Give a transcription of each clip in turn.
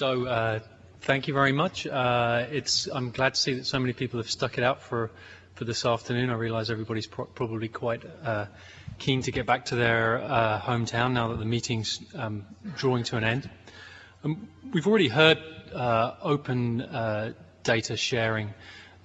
So uh, thank you very much. Uh, it's, I'm glad to see that so many people have stuck it out for, for this afternoon. I realize everybody's pro probably quite uh, keen to get back to their uh, hometown now that the meeting's um, drawing to an end. Um, we've already heard uh, open uh, data sharing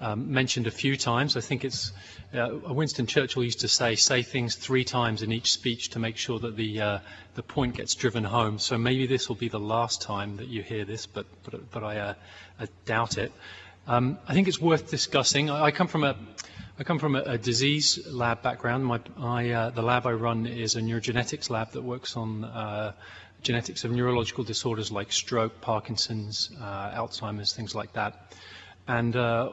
um, mentioned a few times. I think it's uh, Winston Churchill used to say, say things three times in each speech to make sure that the uh, the point gets driven home. So maybe this will be the last time that you hear this, but but, but I, uh, I doubt it. Um, I think it's worth discussing. I, I come from a I come from a, a disease lab background. My, I, uh, the lab I run is a neurogenetics lab that works on uh, genetics of neurological disorders like stroke, Parkinson's, uh, Alzheimer's, things like that. And uh,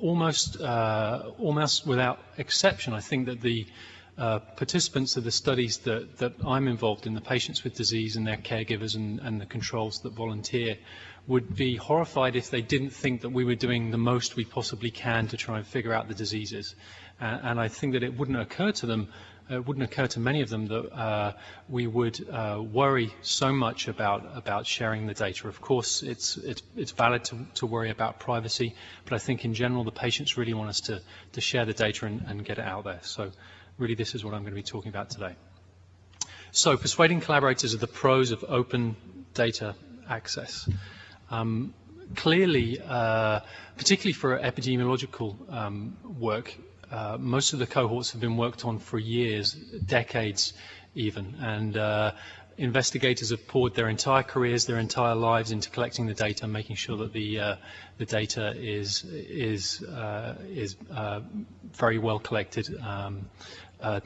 almost, uh, almost without exception, I think that the uh, participants of the studies that, that I'm involved in, the patients with disease and their caregivers and, and the controls that volunteer, would be horrified if they didn't think that we were doing the most we possibly can to try and figure out the diseases. And I think that it wouldn't occur to them it uh, wouldn't occur to many of them that uh, we would uh, worry so much about about sharing the data. Of course, it's it's it's valid to, to worry about privacy, but I think in general the patients really want us to to share the data and, and get it out there. So, really, this is what I'm going to be talking about today. So, persuading collaborators of the pros of open data access. Um, clearly, uh, particularly for epidemiological um, work, uh, most of the cohorts have been worked on for years, decades even, and uh, investigators have poured their entire careers, their entire lives into collecting the data, and making sure that the uh, the data is is uh, is uh, very well collected, um,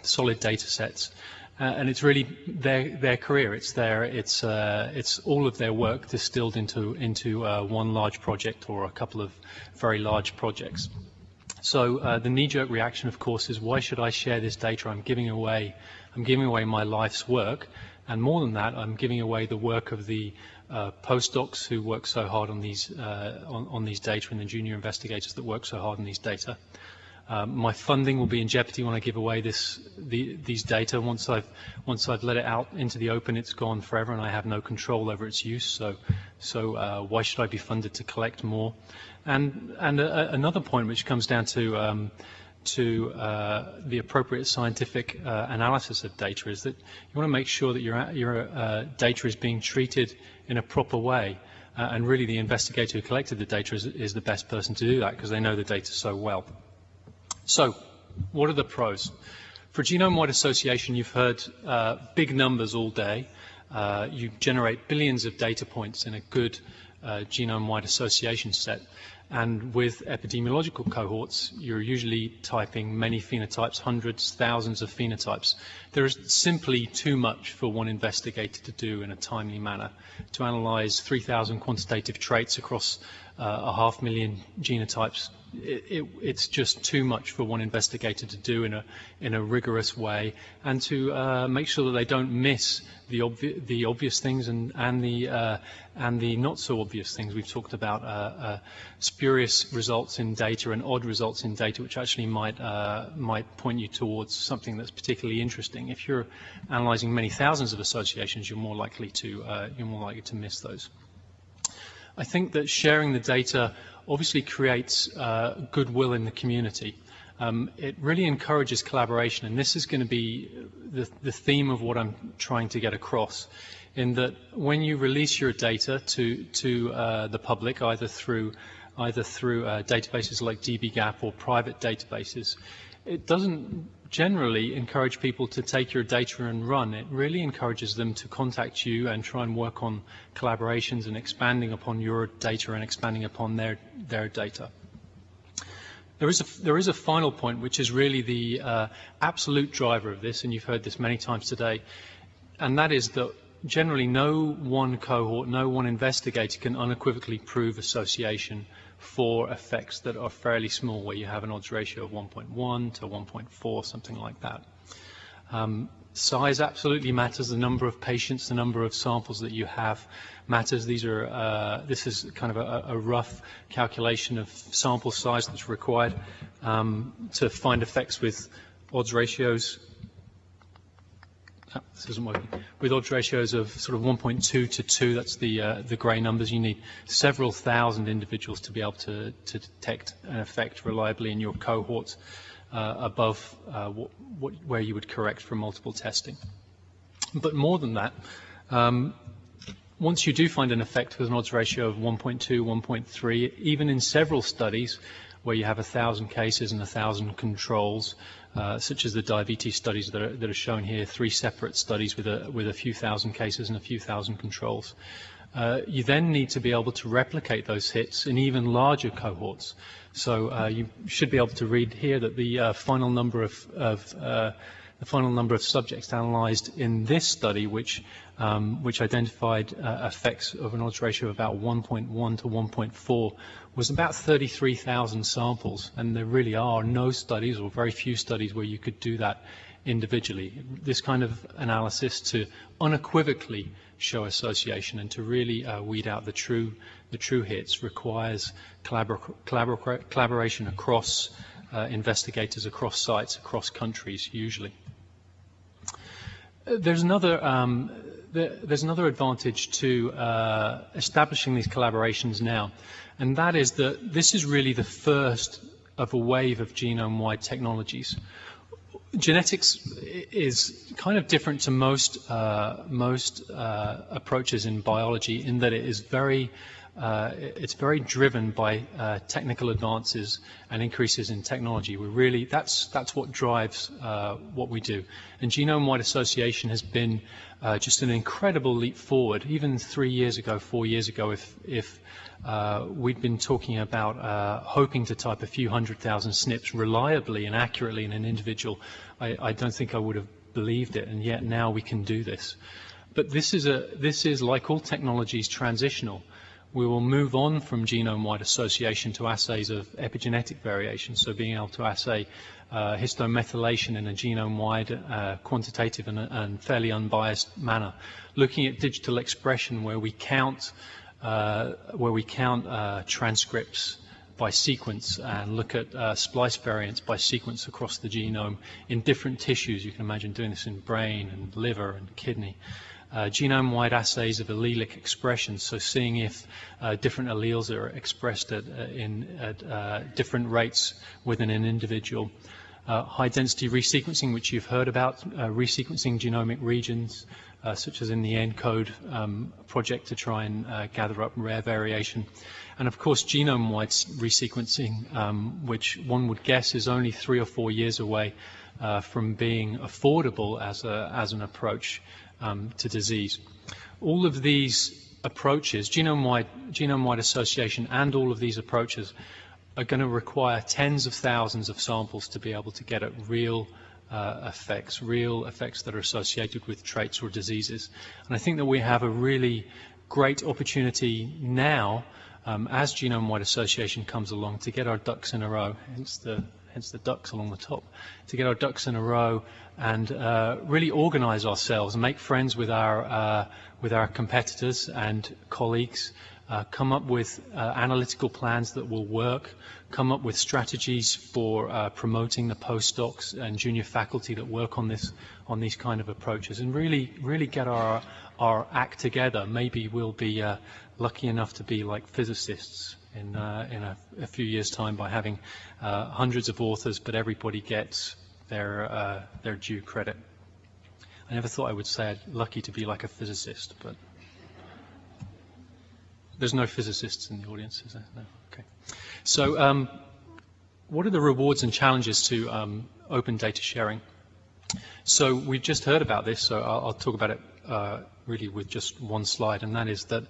solid data sets. and it's really their their career. It's their it's it's all of their work distilled into into one large project or a couple of very large projects. So uh, the knee-jerk reaction, of course, is why should I share this data? I'm giving away, I'm giving away my life's work, and more than that, I'm giving away the work of the uh, postdocs who work so hard on these uh, on, on, these data and the junior investigators that work so hard on these data. Um, my funding will be in jeopardy when I give away this the, these data. Once I've once I've let it out into the open, it's gone forever, and I have no control over its use. So so uh, why should I be funded to collect more? And, and a, another point which comes down to, um, to uh, the appropriate scientific uh, analysis of data is that you want to make sure that your, your uh, data is being treated in a proper way. Uh, and really the investigator who collected the data is, is the best person to do that because they know the data so well. So what are the pros? For genome-wide association, you've heard uh, big numbers all day. Uh, you generate billions of data points in a good uh, genome-wide association set. And with epidemiological cohorts, you're usually typing many phenotypes, hundreds, thousands of phenotypes. There is simply too much for one investigator to do in a timely manner. To analyze 3,000 quantitative traits across uh, a half million genotypes it, it, it's just too much for one investigator to do in a in a rigorous way, and to uh, make sure that they don't miss the the obvious things and and the uh, and the not so obvious things. We've talked about uh, uh spurious results in data and odd results in data, which actually might uh, might point you towards something that's particularly interesting. If you're analysing many thousands of associations, you're more likely to uh, you're more likely to miss those. I think that sharing the data obviously creates uh, goodwill in the community. Um, it really encourages collaboration, and this is going to be the, the, theme of what I'm trying to get across, in that when you release your data to, to uh, the public, either through, either through uh, databases like dbGaP or private databases, it doesn't generally encourage people to take your data and run. It really encourages them to contact you and try and work on collaborations and expanding upon your data and expanding upon their, their data. There is, a, there is a final point which is really the uh, absolute driver of this, and you've heard this many times today, and that is that generally no one cohort, no one investigator can unequivocally prove association for effects that are fairly small, where you have an odds ratio of 1.1 to 1.4, something like that. Um, size absolutely matters. The number of patients, the number of samples that you have matters. These are uh, this is kind of a, a, rough calculation of sample size that's required um, to find effects with odds ratios this isn't working, with odds ratios of sort of 1.2 to 2, that's the, uh, the grey numbers, you need several thousand individuals to be able to, to detect an effect reliably in your cohort uh, above uh, what, what, where you would correct for multiple testing. But more than that, um, once you do find an effect with an odds ratio of 1.2, 1.3, even in several studies where you have a thousand cases and a thousand controls, uh, such as the diabetes studies that are, that are, shown here, three separate studies with a, with a few thousand cases and a few thousand controls. Uh, you then need to be able to replicate those hits in even larger cohorts. So uh, you should be able to read here that the uh, final number of, of uh, the final number of subjects analyzed in this study, which, um, which identified uh, effects of an odds ratio of about 1.1 to 1.4, was about 33,000 samples. And there really are no studies or very few studies where you could do that individually. This kind of analysis to unequivocally show association and to really uh, weed out the true, the true hits requires collabor collabor collaboration across uh, investigators, across sites, across countries, usually. There's another um, there's another advantage to uh, establishing these collaborations now, and that is that this is really the first of a wave of genome-wide technologies. Genetics is kind of different to most uh, most uh, approaches in biology in that it is very uh, it's very driven by uh, technical advances and increases in technology. We really that's that's what drives uh, what we do. And genome-wide association has been uh, just an incredible leap forward. Even three years ago, four years ago, if if uh, we'd been talking about uh, hoping to type a few hundred thousand SNPs reliably and accurately in an individual, I, I don't think I would have believed it. And yet now we can do this. But this is a this is like all technologies transitional we will move on from genome-wide association to assays of epigenetic variation, so being able to assay uh, histone methylation in a genome-wide, uh, quantitative and, and, fairly unbiased manner. Looking at digital expression where we count, uh, where we count uh, transcripts by sequence and look at uh, splice variants by sequence across the genome in different tissues. You can imagine doing this in brain and liver and kidney uh, genome-wide assays of allelic expression, so seeing if uh, different alleles are expressed at, uh, in, at uh, different rates within an individual. Uh, high-density resequencing, which you've heard about, resequencing genomic regions, such as in the ENCODE um, project to try and gather up rare variation. And of course, genome-wide resequencing, um, which one would guess is only three or four years away uh, from being affordable as, a, as an approach um, to disease. All of these approaches, genome-wide genome-wide association and all of these approaches are going to require tens of thousands of samples to be able to get at real uh, effects, real effects that are associated with traits or diseases. And I think that we have a really great opportunity now um, as genome-wide association comes along to get our ducks in a row, hence the hence the ducks along the top, to get our ducks in a row and uh, really organize ourselves and make friends with our, uh, with our competitors and colleagues, uh, come up with uh, analytical plans that will work, come up with strategies for uh, promoting the postdocs and junior faculty that work on this on these kind of approaches and really really get our our act together. Maybe we'll be uh, lucky enough to be like physicists in, uh, in a, a, few years' time by having uh, hundreds of authors, but everybody gets their, uh, their due credit. I never thought I would say I'd lucky to be like a physicist, but there's no physicists in the audience, is there? No. Okay. So, um, what are the rewards and challenges to um, open data sharing? So we've just heard about this, so I'll, I'll talk about it uh, really with just one slide, and that is that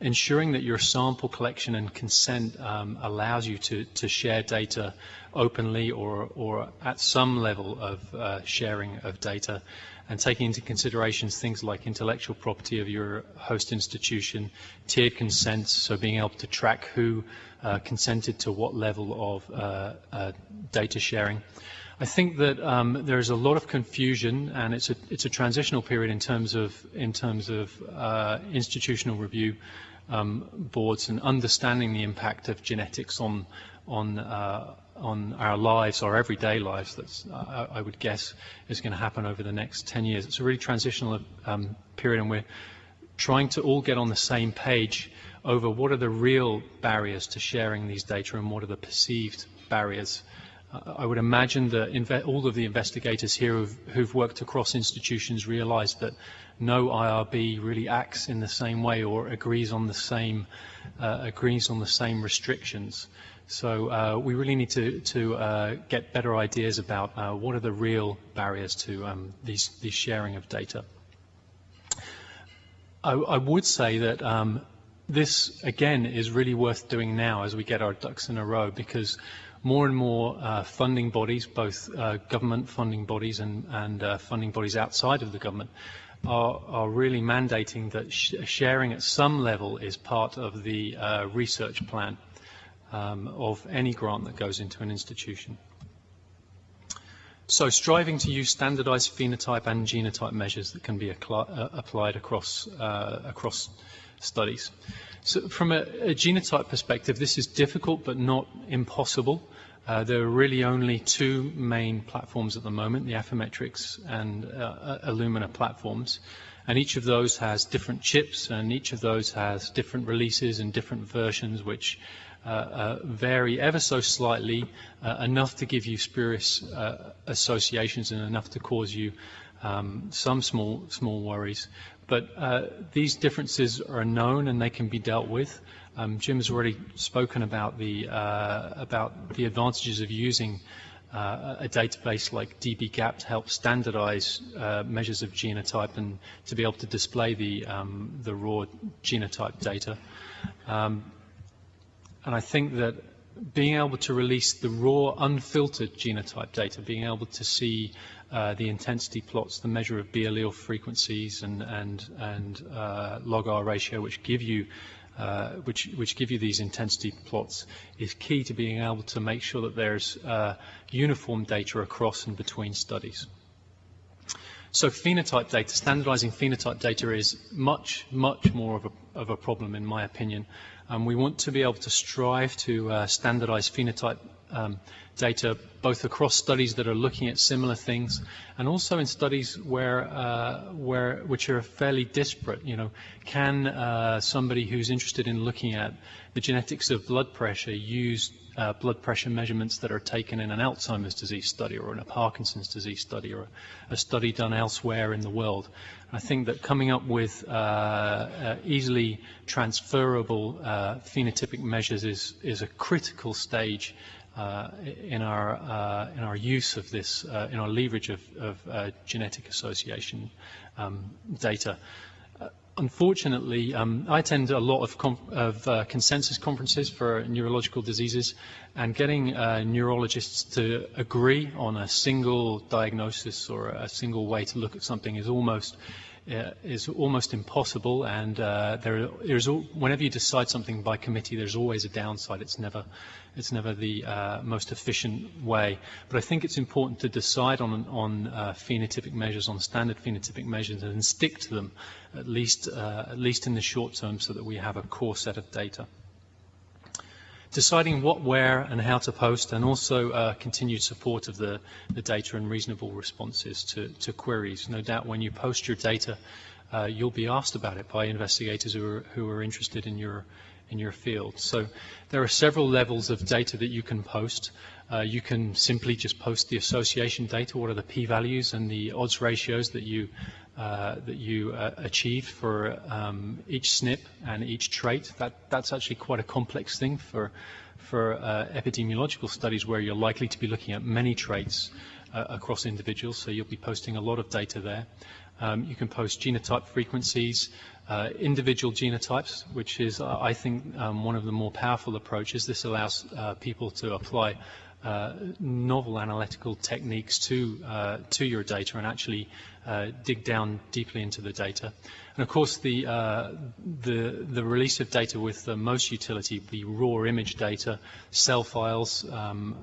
ensuring that your sample collection and consent um, allows you to, to share data openly or, or at some level of uh, sharing of data and taking into consideration things like intellectual property of your host institution, tiered consents, so being able to track who uh, consented to what level of uh, uh data sharing. I think that um, there's a lot of confusion, and it's a it's a transitional period in terms of in terms of uh, institutional review um, boards and understanding the impact of genetics on on uh, on our lives, our everyday lives, that's, uh, I would guess, is going to happen over the next 10 years. It's a really transitional um, period, and we're trying to all get on the same page over what are the real barriers to sharing these data and what are the perceived barriers. I would imagine that all of the investigators here who've, who've, worked across institutions realize that no IRB really acts in the same way or agrees on the same uh, agrees on the same restrictions. So uh, we really need to, to uh, get better ideas about uh, what are the real barriers to um, these, these sharing of data. I, I would say that um, this, again, is really worth doing now as we get our ducks in a row because more and more uh, funding bodies, both uh, government funding bodies and, and uh, funding bodies outside of the government, are, are really mandating that sh sharing at some level is part of the research plan um, of any grant that goes into an institution. So striving to use standardized phenotype and genotype measures that can be uh, applied across, uh, across studies. So from a, a, genotype perspective, this is difficult but not impossible. Uh, there are really only two main platforms at the moment, the Affymetrix and uh, uh, Illumina platforms. And each of those has different chips, and each of those has different releases and different versions, which uh, uh, vary ever so slightly, uh, enough to give you spurious associations and enough to cause you um, some small small worries. But these differences are known and they can be dealt with. Um, Jim has already spoken about the about the advantages of using uh, a database like dbGaP to help standardize uh, measures of genotype and to be able to display the, um, the raw genotype data. Um, and I think that being able to release the raw, unfiltered genotype data, being able to see uh, the intensity plots, the measure of B allele frequencies and, and, and uh, log R ratio, which give you uh, which, which give you these intensity plots, is key to being able to make sure that there's uh, uniform data across and between studies. So phenotype data, standardizing phenotype data is much, much more of a, of a problem in my opinion. Um, we want to be able to strive to uh, standardize phenotype um, data both across studies that are looking at similar things and also in studies where, uh, where which are fairly disparate. You know, can uh, somebody who's interested in looking at the genetics of blood pressure use uh, blood pressure measurements that are taken in an Alzheimer's disease study or in a Parkinson's disease study or a, a study done elsewhere in the world. I think that coming up with uh, uh, easily transferable uh, phenotypic measures is, is a critical stage uh, in our uh, in our use of this, in our leverage of, of genetic association um, data. Unfortunately, um, I attend a lot of, of uh, consensus conferences for neurological diseases, and getting uh, neurologists to agree on a single diagnosis or a single way to look at something is almost uh, is almost impossible. And uh, there is whenever you decide something by committee, there's always a downside. It's never it's never the uh, most efficient way. But I think it's important to decide on, on uh, phenotypic measures, on standard phenotypic measures, and stick to them at least, uh, at least in the short term so that we have a core set of data. Deciding what, where, and how to post, and also uh, continued support of the, the data and reasonable responses to, to queries. No doubt when you post your data, uh, you'll be asked about it by investigators who are, who are interested in your, in your field. So there are several levels of data that you can post. Uh, you can simply just post the association data, what are the p-values and the odds ratios that you that you uh, achieve for um, each SNP and each trait. That, that's actually quite a complex thing for, for uh, epidemiological studies where you're likely to be looking at many traits uh, across individuals, so you'll be posting a lot of data there. Um, you can post genotype frequencies, uh, individual genotypes, which is, uh, I think, um, one of the more powerful approaches. This allows uh, people to apply uh, novel analytical techniques to uh, to your data and actually uh, dig down deeply into the data. And of course, the the the release of data with the most utility, the raw image data, CEL files, um,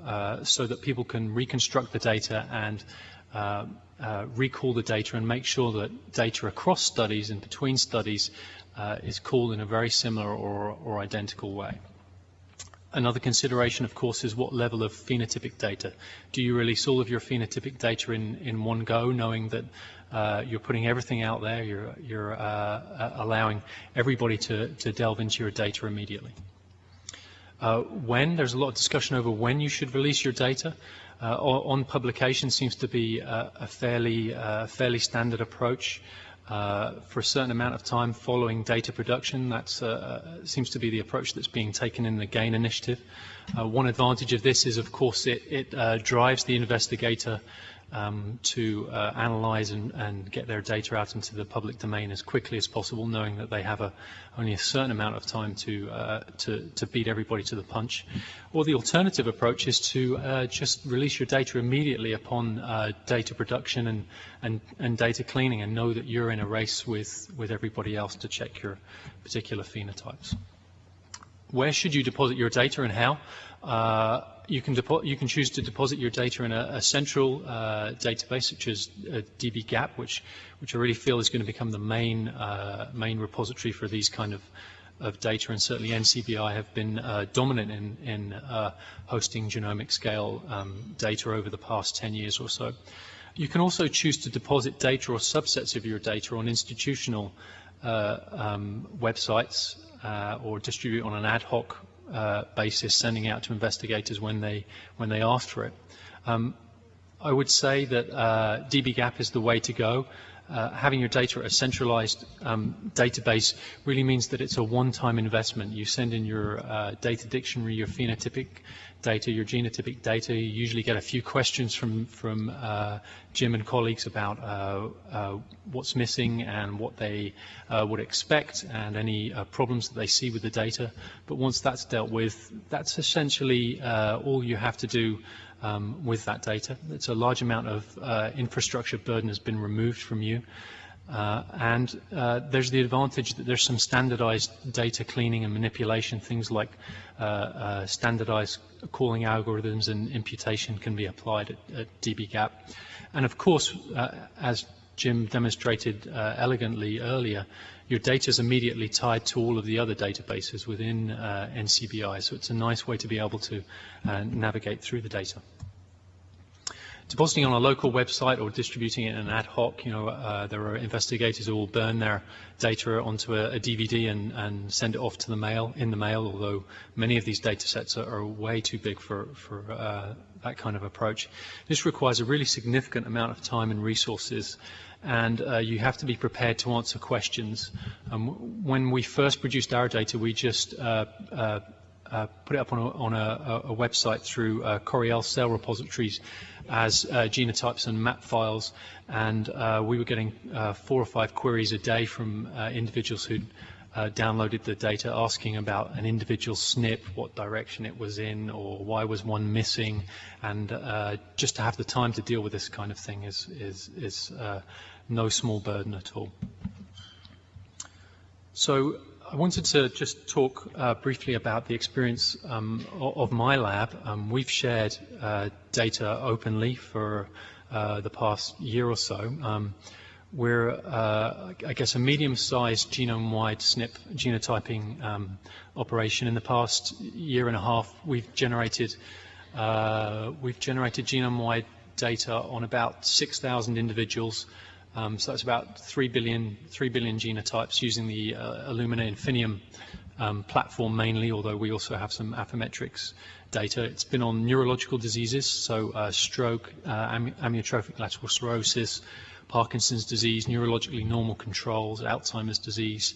so that people can reconstruct the data and uh, uh, recall the data and make sure that data across studies and between studies uh, is called in a very similar or, or identical way. Another consideration, of course, is what level of phenotypic data. Do you release all of your phenotypic data in, in one go, knowing that uh, you're putting everything out there, you're, you're uh, uh allowing everybody to, to delve into your data immediately? Uh, when, there's a lot of discussion over when you should release your data. Uh, on publication seems to be a, a fairly, fairly standard approach. Uh, for a certain amount of time following data production. That uh, uh, seems to be the approach that's being taken in the GAIN initiative. Uh, one advantage of this is, of course, it, it uh, drives the investigator um, to uh, analyze and, and, get their data out into the public domain as quickly as possible, knowing that they have a, only a certain amount of time to, uh, to, to, beat everybody to the punch. Or the alternative approach is to uh, just release your data immediately upon uh, data production and, and, and, data cleaning and know that you're in a race with, with everybody else to check your particular phenotypes. Where should you deposit your data and how? You can, you can choose to deposit your data in a, a central uh, database, such as uh, dbGaP, which, which I really feel is going to become the main, uh, main repository for these kind of, of data, and certainly NCBI have been uh, dominant in, in uh, hosting genomic scale um, data over the past 10 years or so. You can also choose to deposit data or subsets of your data on institutional um, websites or distribute on an ad hoc uh, basis sending out to investigators when they when they ask for it. Um, I would say that uh, dbGaP is the way to go. Uh, having your data at a centralized um, database really means that it's a one-time investment. You send in your uh, data dictionary, your phenotypic data, your genotypic data. You usually get a few questions from, from uh, Jim and colleagues about uh, uh, what's missing and what they would expect and any problems that they see with the data. But once that's dealt with, that's essentially all you have to do um, with that data. It's a large amount of uh, infrastructure burden has been removed from you. Uh, and uh, there's the advantage that there's some standardized data cleaning and manipulation, things like uh, uh standardized calling algorithms and imputation can be applied at, at dbGaP. And of course, uh, as Jim demonstrated uh, elegantly earlier, your data is immediately tied to all of the other databases within NCBI, so it's a nice way to be able to navigate through the data depositing on a local website or distributing it in an ad hoc, you know, uh, there are investigators who will burn their data onto a, a, DVD and, and send it off to the mail, in the mail, although many of these data sets are, are way too big for, for uh, that kind of approach. This requires a really significant amount of time and resources and uh, you have to be prepared to answer questions. Um, when we first produced our data, we just uh, uh, uh, put it up on a, on a, a website through uh, Coriell cell repositories as uh, genotypes and map files, and uh, we were getting uh, four or five queries a day from individuals who downloaded the data asking about an individual SNP, what direction it was in, or why was one missing, and just to have the time to deal with this kind of thing is, is, is no small burden at all. So I wanted to just talk uh, briefly about the experience um, of my lab. Um, we've shared uh, data openly for uh, the past year or so. Um, we're, uh, I guess, a medium-sized genome-wide SNP genotyping um, operation. In the past year and a half, we've generated uh, we've generated genome-wide data on about 6,000 individuals um, so that's about 3 billion, 3 billion genotypes using the uh, Illumina Infinium um, platform mainly, although we also have some Affymetrix data. It's been on neurological diseases, so uh, stroke, uh, amyotrophic lateral sclerosis, Parkinson's disease, neurologically normal controls, Alzheimer's disease.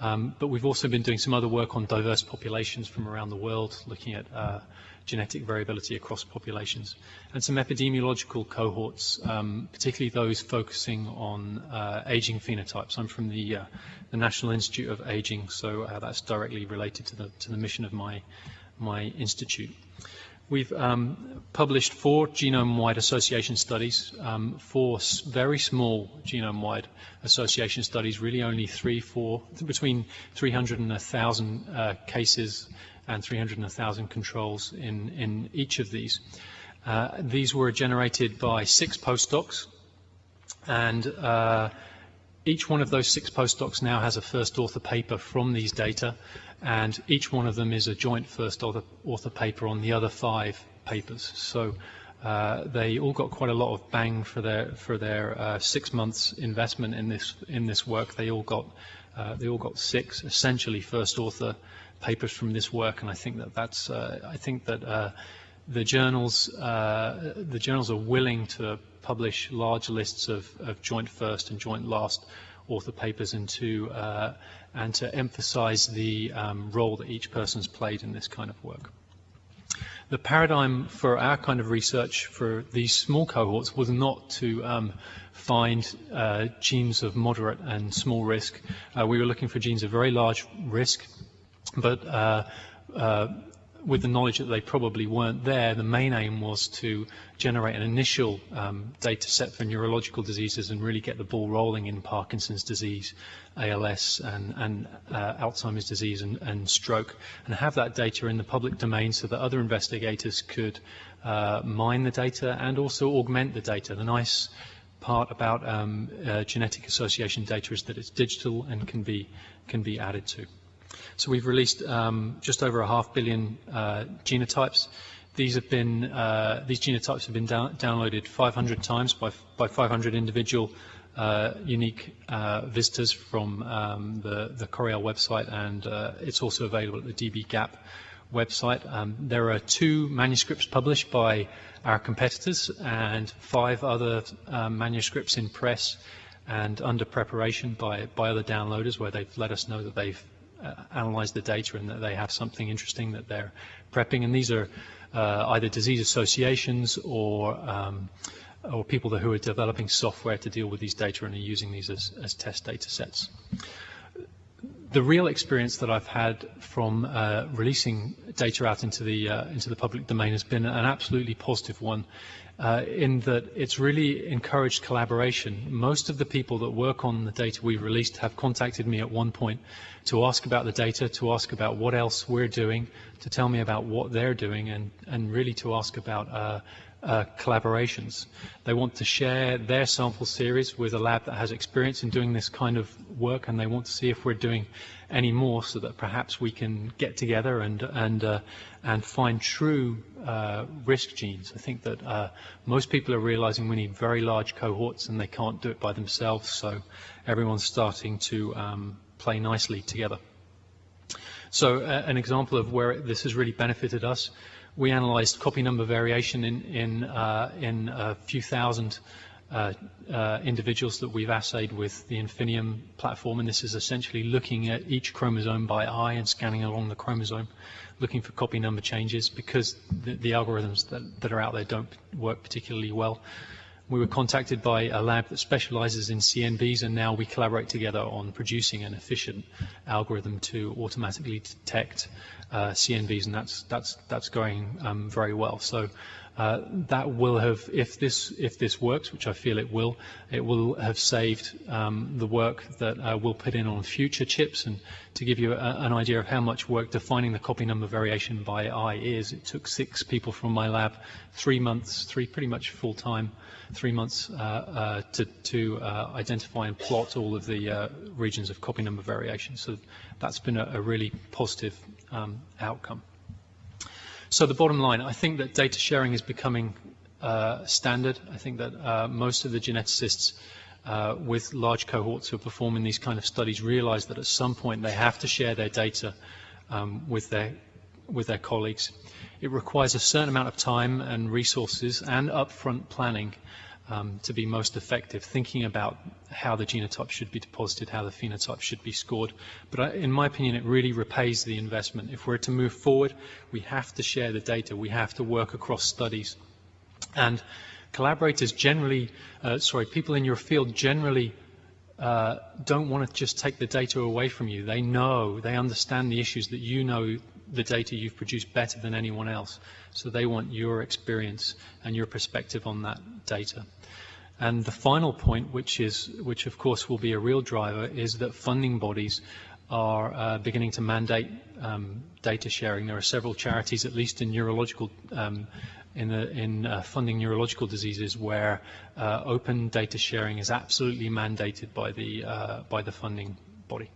Um, but we've also been doing some other work on diverse populations from around the world, looking at uh, genetic variability across populations, and some epidemiological cohorts, um, particularly those focusing on uh, aging phenotypes. I'm from the, uh, the National Institute of Aging, so uh, that's directly related to the, to the mission of my, my institute. We've um, published four genome-wide association studies, um, four very small genome-wide association studies, really only three, four, between 300 and 1,000 uh, cases and 300 and 1,000 controls in, in each of these. Uh, these were generated by six postdocs, and uh, each one of those six postdocs now has a first author paper from these data, and each one of them is a joint first author, author paper on the other five papers. So uh, they all got quite a lot of bang for their for their uh, six months investment in this in this work. They all got uh, they all got six essentially first author papers from this work, and I think that that's uh, I think that uh, the journals uh, the journals are willing to publish large lists of, of joint first and joint last author papers and to and to emphasize the um, role that each person's played in this kind of work the paradigm for our kind of research for these small cohorts was not to um, find uh, genes of moderate and small risk. Uh, we were looking for genes of very large risk, but uh, uh with the knowledge that they probably weren't there, the main aim was to generate an initial um, data set for neurological diseases and really get the ball rolling in Parkinson's disease, ALS, and, and uh, Alzheimer's disease and, and, stroke, and have that data in the public domain so that other investigators could uh, mine the data and also augment the data. The nice part about um, uh, genetic association data is that it's digital and can be, can be added to. So we've released um, just over a half billion uh, genotypes. These have been uh, these genotypes have been down downloaded 500 times by by 500 individual uh, unique uh, visitors from um, the the Coriell website, and uh, it's also available at the dbGaP website. Um, there are two manuscripts published by our competitors and five other um, manuscripts in press and under preparation by, by other downloaders where they've let us know that they've analyze the data and that they have something interesting that they're prepping. And these are uh, either disease associations or um, or people who are developing software to deal with these data and are using these as, as test data sets. The real experience that I've had from uh, releasing data out into the uh, into the public domain has been an absolutely positive one uh, in that it's really encouraged collaboration. Most of the people that work on the data we've released have contacted me at one point to ask about the data, to ask about what else we're doing, to tell me about what they're doing, and, and really to ask about uh, collaborations. They want to share their sample series with a lab that has experience in doing this kind of work, and they want to see if we're doing any more so that perhaps we can get together and, and, uh, and find true uh, risk genes. I think that uh, most people are realizing we need very large cohorts and they can't do it by themselves, so everyone's starting to um, play nicely together. So uh, an example of where this has really benefited us we analyzed copy number variation in, in, uh, in a few thousand uh, uh, individuals that we've assayed with the Infinium platform, and this is essentially looking at each chromosome by eye and scanning along the chromosome, looking for copy number changes because the, the algorithms that, that, are out there don't work particularly well. We were contacted by a lab that specializes in CNVs, and now we collaborate together on producing an efficient algorithm to automatically detect uh, CNVs, and that's that's that's going um, very well. So uh, that will have, if this if this works, which I feel it will, it will have saved um, the work that uh, we'll put in on future chips. And to give you a, an idea of how much work defining the copy number variation by eye is, it took six people from my lab, three months, three pretty much full time, three months uh, uh to, to uh, identify and plot all of the uh, regions of copy number variation. So that's been a, a really positive um, outcome. So the bottom line, I think that data sharing is becoming uh, standard. I think that uh, most of the geneticists uh, with large cohorts who are performing these kind of studies realize that at some point they have to share their data um, with their with their colleagues. It requires a certain amount of time and resources and upfront planning um, to be most effective, thinking about how the genotype should be deposited, how the phenotype should be scored. But I, in my opinion, it really repays the investment. If we're to move forward, we have to share the data. We have to work across studies. And collaborators generally, uh, sorry, people in your field generally uh, don't want to just take the data away from you. They know, they understand the issues that you know the data you've produced better than anyone else. So they want your experience and your perspective on that data. And the final point, which is, which of course will be a real driver, is that funding bodies are uh, beginning to mandate um, data sharing. There are several charities, at least in neurological um, in, the, in uh, funding neurological diseases where uh, open data sharing is absolutely mandated by the, uh, by the funding body.